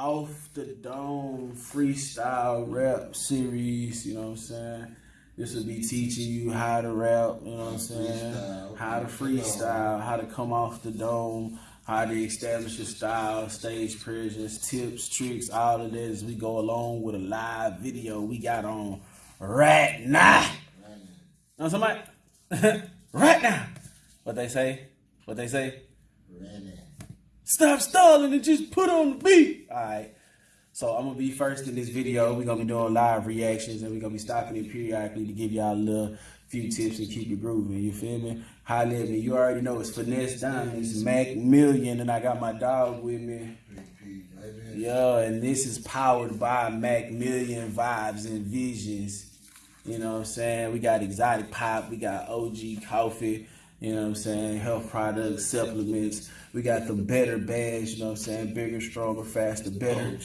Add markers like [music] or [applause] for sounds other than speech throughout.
off the dome freestyle rap series, you know what I'm saying? This will be teaching you how to rap, you know what I'm saying? Freestyle. How to freestyle, how to come off the dome, how to establish your style, stage presence, tips, tricks, all of that as we go along with a live video we got on right now. Know somebody? [laughs] right now. What they say? What they say? Stop stalling and just put on the beat. All right. So I'm gonna be first in this video. We're gonna be doing live reactions and we're gonna be stopping it periodically to give y'all a little few tips and keep it grooving. You feel me? At me. You already know it's finesse diamonds, Mac Million, and I got my dog with me. Yeah, and this is powered by Mac Million vibes and visions. You know what I'm saying? We got exotic pop, we got OG coffee, you know what I'm saying? Health products, supplements. We got the better bags, you know what I'm saying? Bigger, stronger, faster, better.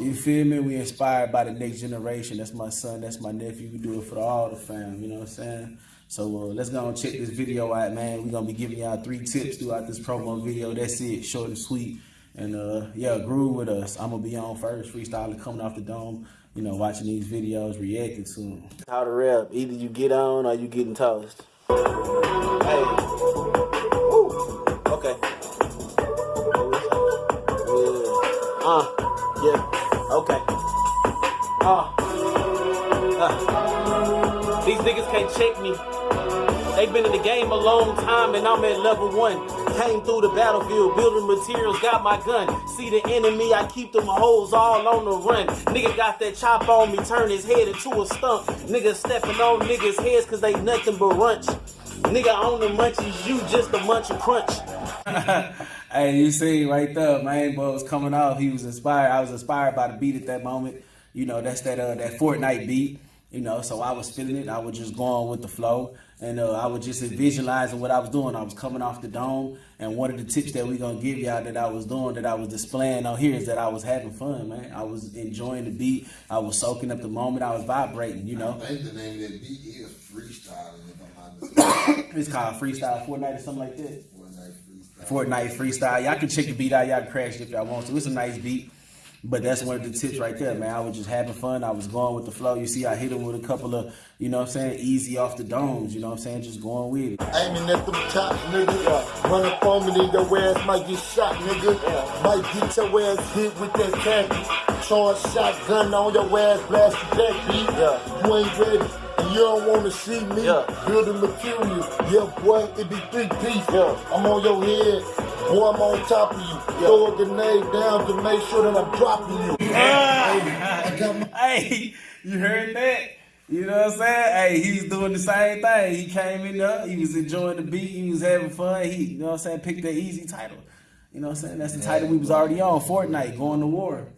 You feel me? We inspired by the next generation. That's my son, that's my nephew. We do it for all the fam, you know what I'm saying? So uh, let's go and check this video out, man. We're gonna be giving y'all three tips throughout this promo video. That's it, short and sweet. And uh, yeah, groove with us. I'm gonna be on first, freestyling coming off the dome. You know, watching these videos, reacting to them. How to rap? Either you get on or you getting toast. Hey. Uh. Yeah. Okay. Uh. Uh. These niggas can't check me. They've been in the game a long time and I'm at level one. Came through the battlefield, building materials, got my gun. See the enemy, I keep them hoes all on the run. Nigga got that chop on me, turn his head into a stump. Nigga stepping on niggas' heads cause they nothing but runch. Nigga on the munchies, you just a munch crunch. [laughs] hey, you see right there, man, boy was coming off. He was inspired. I was inspired by the beat at that moment. You know, that's that uh, that Fortnite beat. You know, so I was feeling it. I was just going with the flow, and uh, I was just visualizing what I was doing. I was coming off the dome, and one of the tips that we gonna give y'all that I was doing, that I was displaying on here, is that I was having fun, man. I was enjoying the beat. I was soaking up the moment. I was vibrating. You know, I think the name of that beat is freestyling. If I'm not mistaken. it's called freestyle Fortnite or something like that. Fortnite freestyle. Y'all can check the beat out. Y'all can crash it if y'all want to. It's a nice beat. But that's one of the tips right there, man. I was just having fun. I was going with the flow. You see, I hit him with a couple of, you know what I'm saying, easy off the domes. You know what I'm saying? Just going with it. Aiming at the top, nigga. Run up on me, then your ass might get shot, nigga. Might get your ass hit with that khaki. Charge shotgun on your ass, blast back, beat. Yeah. You ain't ready. And you don't wanna see me Yeah. building material. Yeah, boy, it be three piece. Yeah. I'm on your head. Boy, I'm on top of you. Yeah. Throw a grenade down to make sure that I'm dropping you. [laughs] I got Hey, you heard that? You know what I'm saying? Hey, he's doing the same thing. He came in there, he was enjoying the beat, he was having fun. He, you know what I'm saying, picked that easy title. You know what I'm saying? That's the title we was already on, Fortnite, going to war.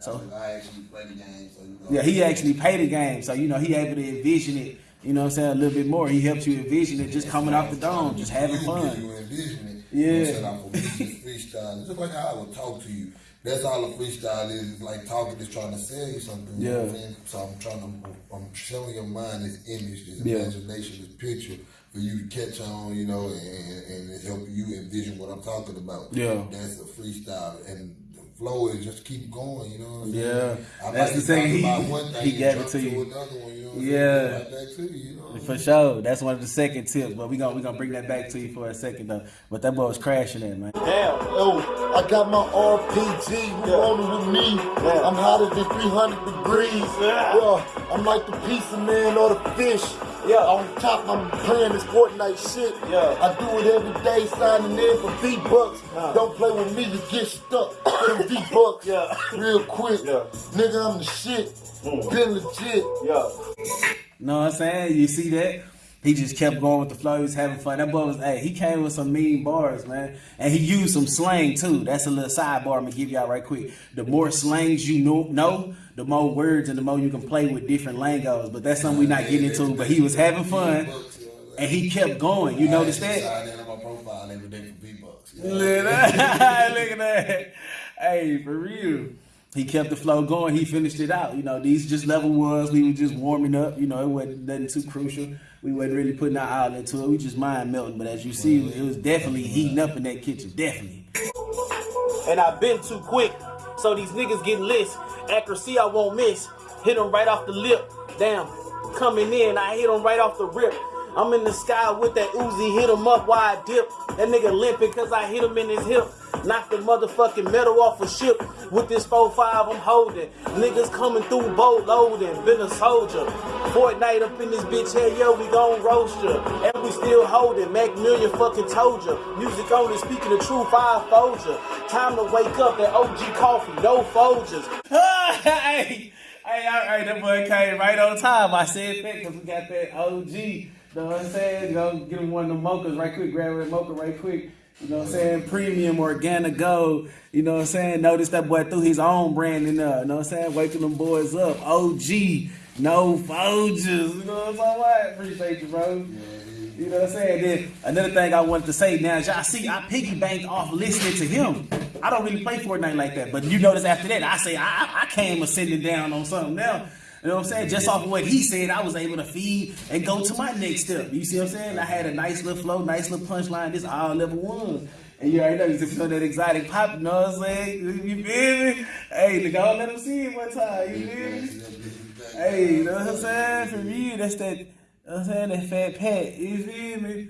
So I actually play the game, so you know. Yeah, he actually paid the game, so you know he able to envision it. You know what I'm saying a little bit more. He helps you envision it, just coming off the dome, just having You fun. envision it. Yeah. You know what I'm saying? Freestyle. It's just like how I would talk to you. That's all a freestyle is. It's like talking is trying to sell you something. You Yeah. So I'm trying to, I'm showing your mind this image, this Yeah. imagination, this picture for you to catch on, you know, and, and help you envision what I'm talking about. Yeah. That's a freestyle. And flow is just keep going, you know what I'm saying? Yeah. I That's the thing, he- one thing he and gave it to you. Another one, you know Yeah. Like that you know For sure, that's one of the second tips. But we gonna we gonna bring that back to you for a second though. But that boy was crashing it, man. Damn, oh, I got my RPG, who on it with me? I'm hotter than 300 degrees. Yeah. I'm like the pizza man or the fish. Yeah. On top, I'm playing this Fortnite shit. Yeah. I do it every day, signing in for V-Bucks. Don't play with me, you get stuck with them V-Bucks. Yeah. [laughs] Real quick. Yeah. Nigga, I'm the shit. Mm. Been legit. Yeah. Know what I'm saying? You see that? He just kept going with the flow. He was having fun. That boy was, hey, he came with some mean bars, man. And he used some slang too. That's a little sidebar I'm gonna give y'all right quick. The more slangs you know, know, the more words and the more you can play with different lingos. But that's something we're not getting into. But he was having fun, and he kept going. You notice that. [laughs] Look at that. Hey, for real. He kept the flow going. He finished it out. You know, these just level ones. We were just warming up. You know, it wasn't nothing too crucial. We wasn't really putting our all into it. We just mind melting. But as you see, it was definitely heating up in that kitchen. Definitely. And I've been too quick. So these niggas getting list. Accuracy I won't miss. Hit him right off the lip. Damn, coming in, I hit him right off the rip. I'm in the sky with that Uzi, hit him up while I dip. That nigga limping cause I hit him in his hip. Knock the motherfucking metal off a ship. With this 4-5 I'm holding. Niggas coming through boat loading. Been a soldier. Fortnite up in this bitch, hell yeah, we gon' roast ya. And we still holding. Mac Million fucking told ya. Music only speaking the truth, I fold ya. Time to wake up that OG coffee, no Folgers. [laughs] hey, hey, all right, that boy came right on time. I said that because we got that OG. You know what I'm saying? Go get him one of the mochas right quick, grab a mocha right quick. You know what I'm saying? Premium organic gold. You know what I'm saying? Notice that boy threw his own brand in there. You know what I'm saying? Waking them boys up. OG. No Folgers. You know what I'm saying? I Appreciate you, bro. You know what I'm saying? Then another thing I wanted to say now, y'all see, I piggybanked off listening to him. I don't really play Fortnite like that, but you notice after that, I say I, I came ascending down on something now. You know what I'm saying? Just off of what he said, I was able to feed and go to my next step. You see what I'm saying? I had a nice little flow, nice little punchline. This all level one. And you already know you feel that exotic pop, you know what I'm saying? [laughs] You feel me? Hey, nigga, I'll let him see it one time. You feel me? Hey, you know what I'm saying? For me, that's that, you know what I'm saying? That fat pat. You feel me?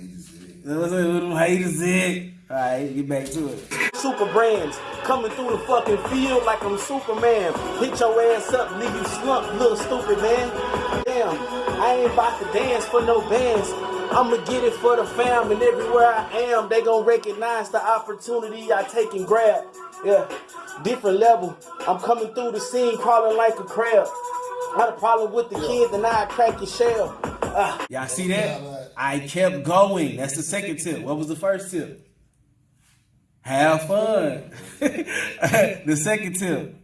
You know what I'm saying? Little haters it. Alright, get back to it. Super brands coming through the fucking field like I'm Superman. Hit your ass up, leave you slumped, little stupid man. Damn, I ain't about to dance for no bands. I'ma get it for the fam, and everywhere I am, they gon' recognize the opportunity I take and grab. Yeah, different level. I'm coming through the scene, crawling like a crab. Had a problem with the kid, then I crack your shell. Ah. Y'all see that? I kept going. That's the second tip. What was the first tip? Have fun. [laughs] the second tip.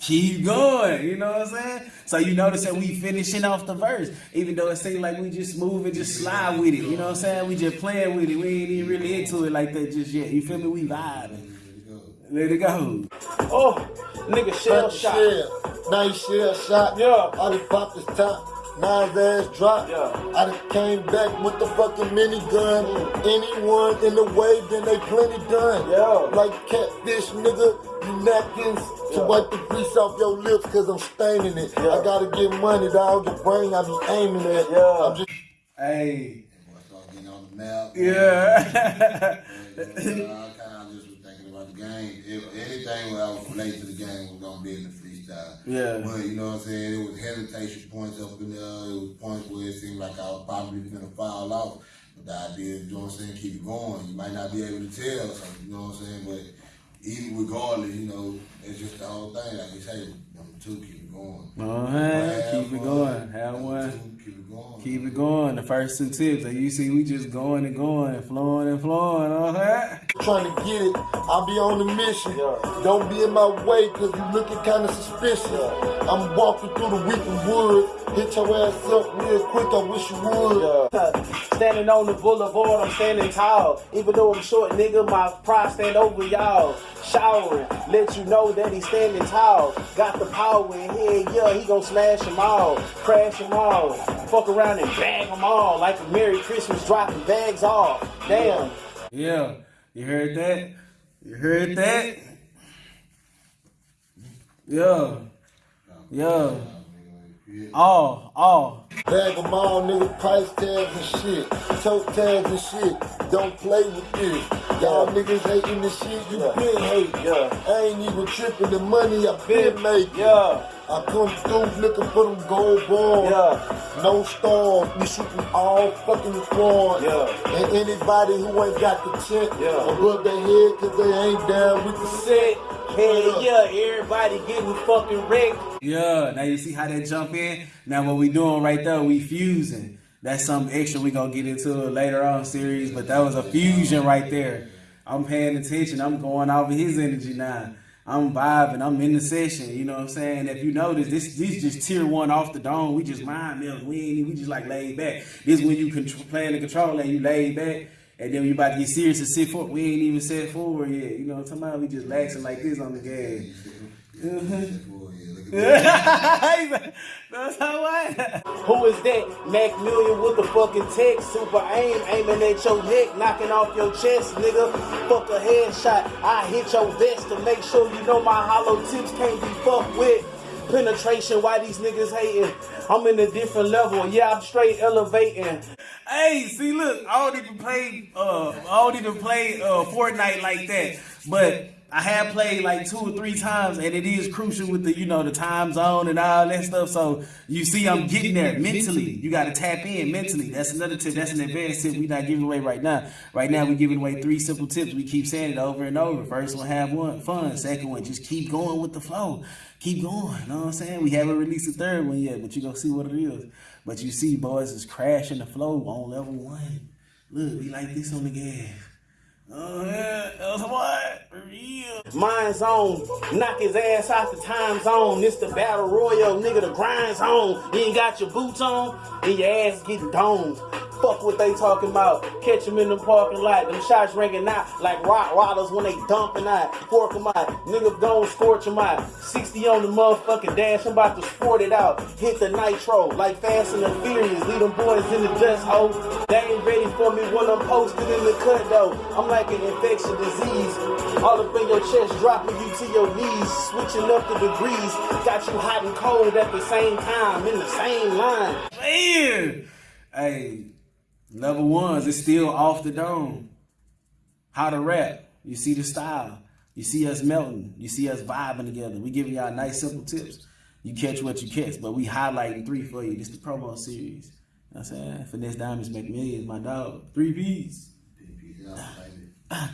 Keep going, you know what I'm saying? So you notice that we finishing off the verse, even though it seems like we just move and just slide with it. You know what I'm saying? We just playing with it. We ain't even really into it like that just yet. You feel me? We vibing. Let it go. Oh, nigga shell Pop shot. shell. Nice shell shot. Yeah. I done popped his top. Nine's ass drop. Yeah. I done came back with the fucking minigun. Anyone in the way, then they plenty done. Yeah. Like catfish, nigga. You napkins to wipe the grease off your lips cause I'm staining it. Yeah. I gotta get money, dog. The brain I be aiming at. Yeah. I'm just Hey. Boy, start getting on. Yeah. I kind of just was thinking about the game. If anything where I was related to the game was gonna be in the freestyle. Yeah. But you know what I'm saying? It was hesitation points up in there. It was points where it seemed like I was probably gonna fall off. But the idea is, you know what I'm saying, keep it going. You might not be able to tell something, you know what I'm saying? But even regardless, you know, it's just the whole thing. Like you say, number two, keep it going. Uh-huh. Keep it going. Have one. two, keep it going. Keep it going. The first two tips. And you see, we just going and going, flowing and flowing. Uh-huh. trying to get it. I'll be on the mission. Yeah. Don't be in my way because you looking kind of suspicious. I'm walking through the weeping wood. Hit your ass up real quick. I wish you would. Standing on the boulevard, I'm standing tall. Even though I'm short, nigga, my pride stand over y'all. Showering, let you know that he's standing tall. Got the power in here, yeah, he gon' smash them all. Crash them all. Fuck around and bag them all. Like a Merry Christmas dropping bags off. Damn. Yeah, you heard that? You heard that? Yeah. Yeah. All, all. Bag them all, nigga. Price tags and shit. Tote tags and shit. Don't play with this. Y'all niggas hating the shit you Yeah. been hating. Yeah. I ain't even tripping the money I been making. Yeah. I come through looking for them gold balls. Yeah. No stars, we shooting all fucking quads. Yeah. And anybody who ain't got the tent Yeah. above their head cause they ain't down with the Set. Hell yeah, everybody getting fucking wrecked. Yeah, now you see how that jump in? Now what we doing right there, we fusing. That's something extra we gonna get into later on series, but that was a fusion right there. I'm paying attention, I'm going off of his energy now. I'm vibing, I'm in the session, you know what I'm saying? If you notice, this this just tier one off the dome. We just mind melt. We ain't we just like laid back. This when you contr- playing the control and you laid back. And then you about to get serious and sit forward, we ain't even set forward yet. You know what I'm talking about? We just laxing like this on the look [laughs] That's how I. Who is that? Mac Million with the fucking tech. Super aim, aiming at your neck, knocking off your chest, nigga. Fuck a headshot. I hit your vest to make sure you know my hollow tips can't be fucked with. Penetration, why these niggas hating? I'm in a different level. Yeah, I'm straight elevating. Hey, see, look, I don't even play. Uh, I don't even play uh Fortnite like that, but. I have played like two or three times, and it is crucial with the you know the time zone and all that stuff. So you see, I'm getting there mentally. You got to tap in mentally. That's another tip. That's an advanced tip. We're not giving away right now. Right now, we're giving away three simple tips. We keep saying it over and over. First one, have one fun. Second one, just keep going with the flow. Keep going. You know what I'm saying? We haven't released the third one yet, but you gonna see what it is. But you see, boys, is crashing the flow on level one. Look, we like this on the gas. Mind zone, knock his ass out the time zone. This the battle royal, nigga, the grind zone. You ain't got your boots on, and your ass getting domed. Fuck what they talking about. Catch them in the parking lot. Them shots ringing out like rock rollers when they dumping out. Fork them out. Nigga gon' scorch them out. 60 on the motherfucking dash. I'm about to sport it out. Hit the nitro like Fast and the Furious. Leave them boys in the dust hole. They ain't ready for me when I'm posted in the cut though. I'm like an infectious disease. All up in your chest, dropping you to your knees. Switching up the degrees. Got you hot and cold at the same time. In the same line. Man, hey, level ones is still off the dome. How to rap. You see the style. You see us melting. You see us vibing together. We giving y'all nice simple tips. You catch what you catch, but we highlighting three for you. This is the promo series. You know I'm saying? Finesse Diamonds make millions, my dog. Three P's. Fuck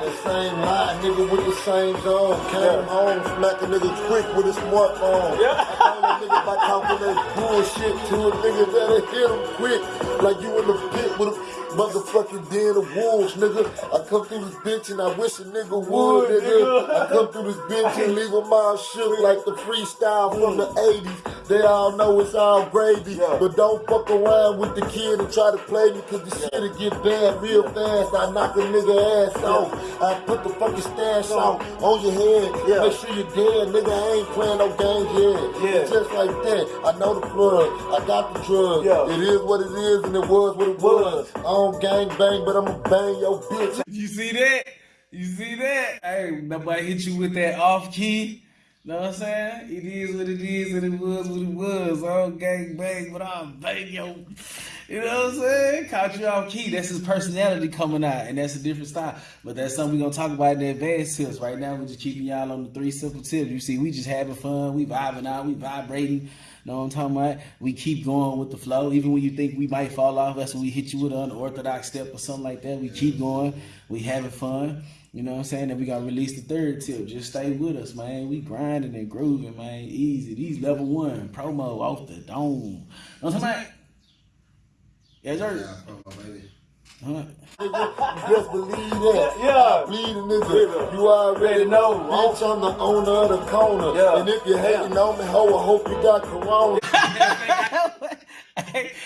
the same line, nigga with the same zone. Came home, smack a nigga quick with a smartphone. Yeah. I told that nigga by talking that bullshit to a nigga that'll hit him quick. Like you in the pit with a motherfucking den of wolves, nigga. I come through this bitch and I wish a nigga would, nigga. I come through this bitch and leave them all shook like the freestyle from the 80s. They all know it's all gravy. But don't fuck around with the kid and try to play me cause the shit'll get bad real fast. I knock a nigga ass off. I put the fucking stash out on your head. Make sure you're dead, nigga. I ain't playing no games yet. Yeah. Just like that. I know the plug. I got the drug. Yeah. It is what it is and it was what it was. I don't gang bang, but I'ma bang your bitch. You see that? You see that? Hey, nobody hit you with that off key. Know what I'm saying? It is what it is and it was what it was. All gang bang, but I'll bang yo. You know what I'm saying? Caught you off key. That's his personality coming out, and that's a different style. But that's something we're gonna talk about in the advanced tips. Right now, we're just keeping y'all on the three simple tips. You see, we just having fun, we vibing out, we vibrating. Know what I'm talking about? We keep going with the flow. Even when you think we might fall off, that's when we hit you with an unorthodox step or something like that. We keep going. We having fun. You know what I'm saying? And we gotta release the third tip. Just stay with us, man. We grinding and grooving, man. Easy. These level one promo off the dome. Know what I'm talking about? Yes, sir. Yeah, come baby. Huh? Just believe that. Yeah. I bleed a nigga. You already know. Bitch, I'm the owner of the corner. Yeah. And if you hating on me, ho, I hope you got corona. [laughs]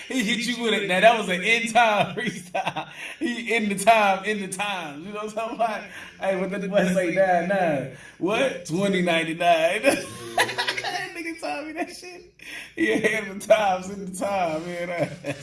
he hit you with it. Now that was an in time [laughs] freestyle. He in the time, in the time. You know what I'm talking about? Hey, what the boy say nine nine? What? Twenty ninety nine. That [laughs] [laughs] Nigga told me that shit. He ahead of the times in the time, man.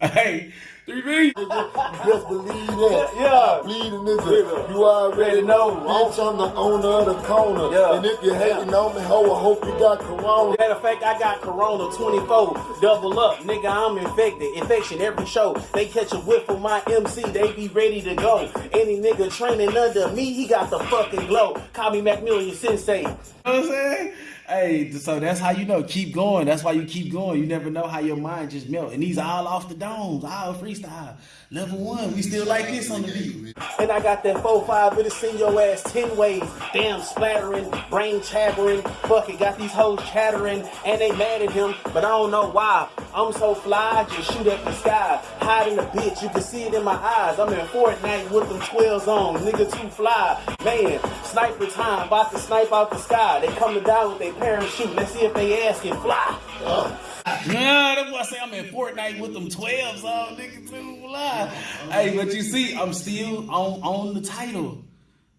hey, three B. Just believe that. Yeah. I bleed a nigga. You already know. Bitch, I'm the owner of the corner. Yeah. And if you hating on me, ho, I hope you got corona. Matter of fact, I got Corona 24. Double up, nigga, I'm infected. Infection every show. They catch a whiff of my MC, they be ready to go. Any nigga training under me, he got the fucking glow. Call me Mac Million Sensei. You know what I'm saying? Hey, so that's how you know. Keep going. That's why you keep going. You never know how your mind just melt. And these all off the domes, all freestyle. Level one, we still like this on the beat. And I got that 4-5, it'll send your ass 10 ways. Damn splattering, brain chattering. Fuck it, got these hoes chattering. And they mad at him, but I don't know why. I'm so fly, just shoot at the sky. Hide in the bitch, you can see it in my eyes. I'm in Fortnite with them 12s on. Nigga too fly. Man, sniper time, about to snipe out the sky. They coming down with their parachute. Let's see if they ass can fly. Uh, Nah, that's why I say I'm in Fortnite with them 12s on, nigga, too fly. Hey, but you see, I'm still on, on the title.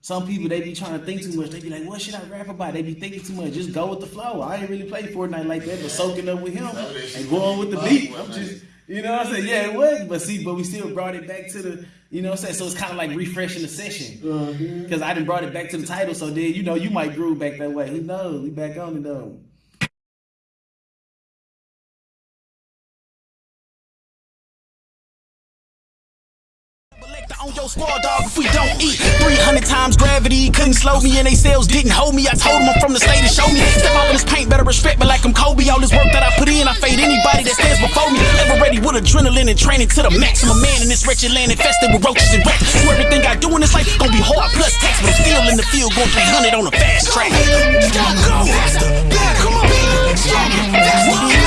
some people they be trying to think too much. They be like, what should I rap about? They be thinking too much. Just go with the flow. I ain't really play Fortnite like that, but soaking up with him and going with the beat. I'm just you know what I'm saying? Yeah, it was. But see, but we still brought it back to the, you know what I'm saying? So it's kind of like refreshing the session. Uh-huh. Because I didn't brought it back to the title. So then, you know, you might groove back that way. Who knows? We back on it though. On your small dog if we don't eat. 300 times gravity couldn't slow me, and they sales didn't hold me. I told them I'm from the state and show me. Step out in this paint, better respect me like I'm Kobe. All this work that I put in, I fade anybody that stands before me. Ever ready with adrenaline and training to the maximum. Man in this wretched land infested with roaches and rats. So everything I do in this life gonna be hard plus tax, but I'm still in the field going 300 on a fast track. Go, go, come on,